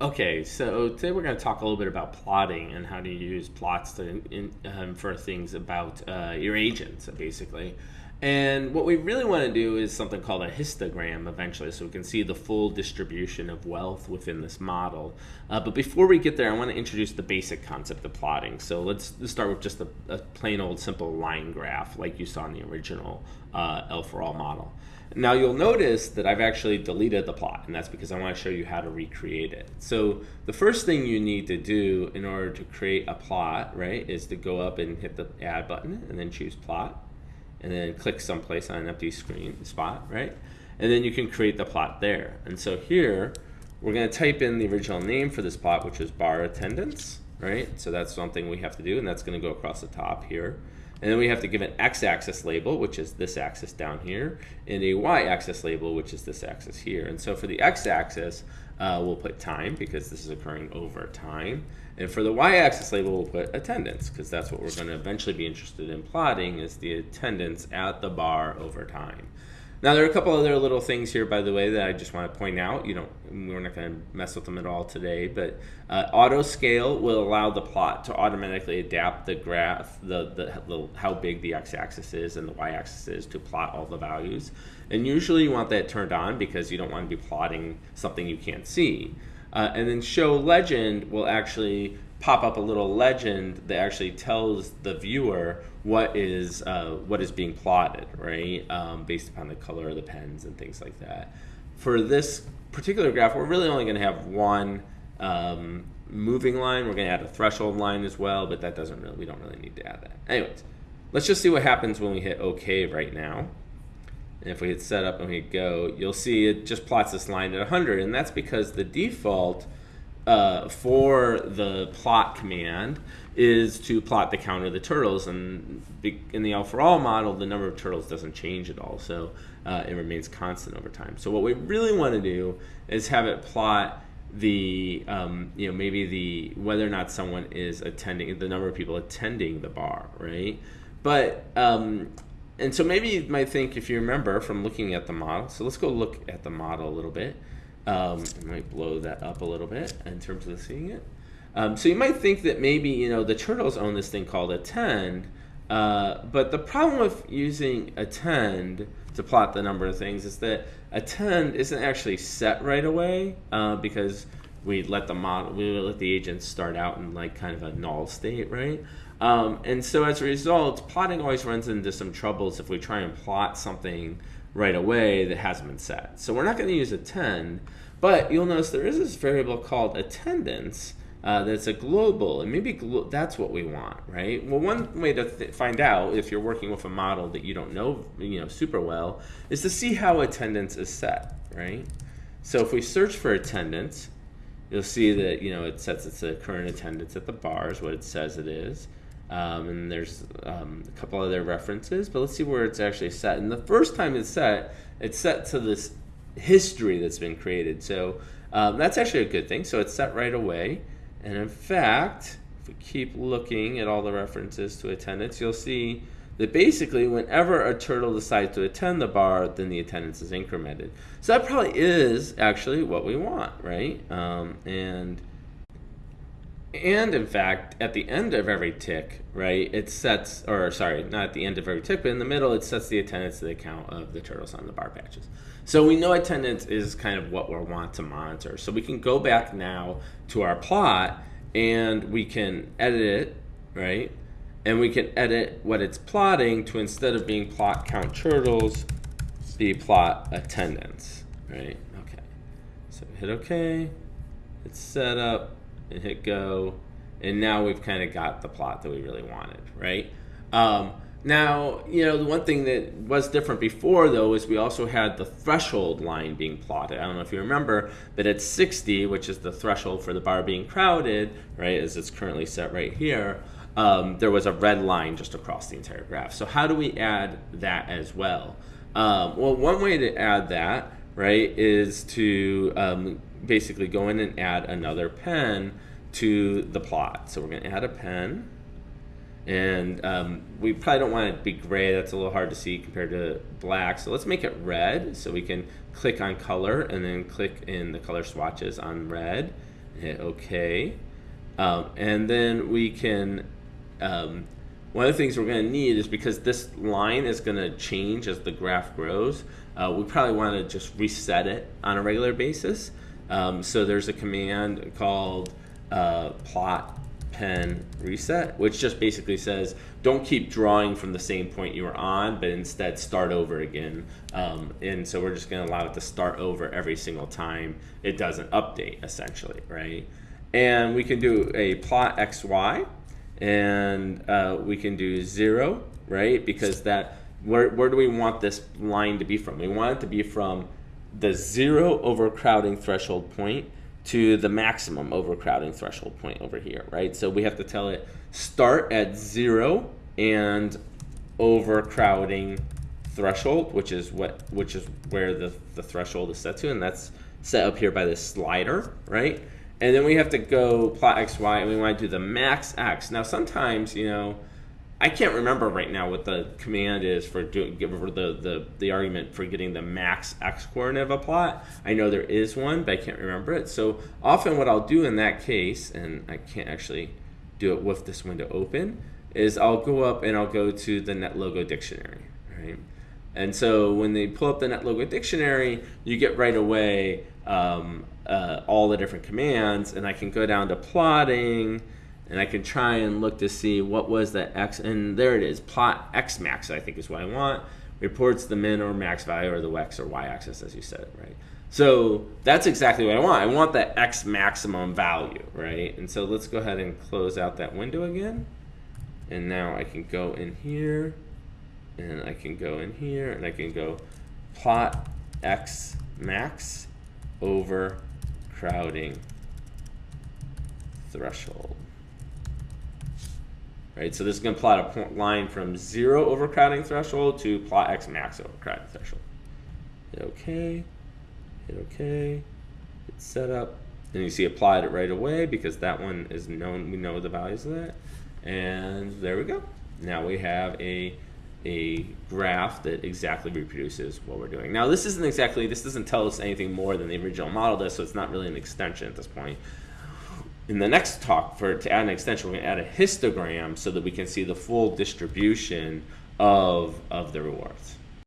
Okay, so today we're going to talk a little bit about plotting and how to use plots to, in, um, things about uh, your agents, basically. And what we really want to do is something called a histogram eventually, so we can see the full distribution of wealth within this model. Uh, but before we get there, I want to introduce the basic concept of plotting. So let's, let's start with just a, a, plain old simple line graph like you saw in the original uh, El Farol model. Now you'll notice that I've actually deleted the plot, and that's because I want to show you how to recreate it. So the first thing you need to do in order to create a plot, right, is to go up and hit the add button and then choose plot and then click someplace on an empty screen spot, right? And then you can create the plot there. And so here, we're going to type in the original name for this plot, which is bar attendance, right? So that's something we have to do, and that's going to go across the top here. And then we have to give an x-axis label, which is this axis down here, and a y-axis label, which is this axis here. And so for the x-axis, uh, we'll put time, because this is occurring over time. And for the y-axis label, we'll put attendance, because that's what we're going to eventually be interested in plotting, is the attendance at the bar over time. Now there are a couple other little things here, by the way, that I just want to point out. You know, we're not going to mess with them at all today, but uh, auto scale will allow the plot to automatically adapt the graph, the, the, the how big the x-axis is and the y-axis is to plot all the values. And usually you want that turned on because you don't want to be plotting something you can't see. Uh, and then show legend will actually pop up a little legend that actually tells the viewer what is uh, what is being plotted, right? Um, based upon the color of the pens and things like that. For this particular graph, we're really only going to have one um, moving line. We're going to add a threshold line as well, but that doesn't really we don't really need to add that. Anyways, let's just see what happens when we hit OK right now. And if we hit setup and we go, you'll see it just plots this line at 100, and that's because the default uh, for the plot command is to plot the count of the turtles. And in the El Farol model, the number of turtles doesn't change at all. So uh, it remains constant over time. So what we really want to do is have it plot the, um, you know, maybe the, whether or not someone is attending, the number of people attending the bar, right? But, um, and so maybe you might think, if you remember from looking at the model, so let's go look at the model a little bit. Um, I might blow that up a little bit in terms of seeing it. Um, so you might think that maybe you know the turtles own this thing called attend, uh, but the problem with using attend to plot the number of things is that attend isn't actually set right away uh, because we let the model we let the agents start out in like kind of a null state, right? Um, and so as a result, plotting always runs into some troubles if we try and plot something right away that hasn't been set. So we're not going to use attend, but you'll notice there is this variable called attendance uh, that's a global, and maybe glo that's what we want, right? Well, one way to find out if you're working with a model that you don't know, you know, super well, is to see how attendance is set, right? So if we search for attendance, you'll see that you know it sets its current attendance at the bars, what it says it is. Um, and there's um, a couple other references, but let's see where it's actually set. And the first time it's set, it's set to this history that's been created. So um, that's actually a good thing. So it's set right away. And in fact, if we keep looking at all the references to attendance, you'll see that basically whenever a turtle decides to attend the bar, then the attendance is incremented. So that probably is actually what we want, right? Um, and and in fact, at the end of every tick, right, it sets, or sorry, not at the end of every tick, but in the middle, it sets the attendance to the count of the turtles on the bar patches. So we know attendance is kind of what we want to monitor. So we can go back now to our plot and we can edit it, right? And we can edit what it's plotting to instead of being plot count turtles, be plot attendance, right? Okay. So hit OK. It's set up and hit go. And now we've kind of got the plot that we really wanted, right? Um, now, you know, the one thing that was different before, though, is we also had the threshold line being plotted. I don't know if you remember, but at 60, which is the threshold for the bar being crowded, right, as it's currently set right here, um, there was a red line just across the entire graph. So how do we add that as well? Um, well, one way to add that, right, is to um, basically go in and add another pen to the plot. So we're going to add a pen. And um, we probably don't want it to be gray. That's a little hard to see compared to black. So let's make it red. So we can click on color and then click in the color swatches on red. hit OK. Um, and then we can, um, one of the things we're going to need is because this line is going to change as the graph grows, uh, we probably want to just reset it on a regular basis. Um, so there's a command called uh, plot pen reset, which just basically says don't keep drawing from the same point you were on, but instead start over again. Um, and so we're just going to allow it to start over every single time it doesn't update, essentially, right? And we can do a plot xy, and uh, we can do zero, right? Because that where, where do we want this line to be from? We want it to be from the zero overcrowding threshold point to the maximum overcrowding threshold point over here, right? So we have to tell it start at zero and overcrowding threshold, which is what which is where the, the threshold is set to, and that's set up here by this slider, right? And then we have to go plot xy, and we want to do the max x. Now sometimes, you know, I can't remember right now what the command is for doing for the, the the argument for getting the max x coordinate of a plot. I know there is one, but I can't remember it. So often what I'll do in that case, and I can't actually do it with this window open, is I'll go up and I'll go to the NetLogo dictionary, right? And so when they pull up the NetLogo dictionary, you get right away um, uh, all the different commands, and I can go down to plotting and I can try and look to see what was the x, and there it is, plot x max, I think is what I want. Reports the min or max value or the x or y axis, as you said, right? So that's exactly what I want. I want that x maximum value, right? And so let's go ahead and close out that window again. And now I can go in here, and I can go in here, and I can go plot x max over crowding threshold right? So this is going to plot a point line from zero overcrowding threshold to plot x max overcrowding threshold. Hit OK, hit OK, hit setup. And you see applied it right away because that one is known, we know the values of that. And there we go. Now we have a a graph that exactly reproduces what we're doing. Now this isn't exactly, this doesn't tell us anything more than the original model does, so it's not really an extension at this point in the next talk, for to add an extension, we're to add a histogram so that we can see the full distribution of, of the rewards.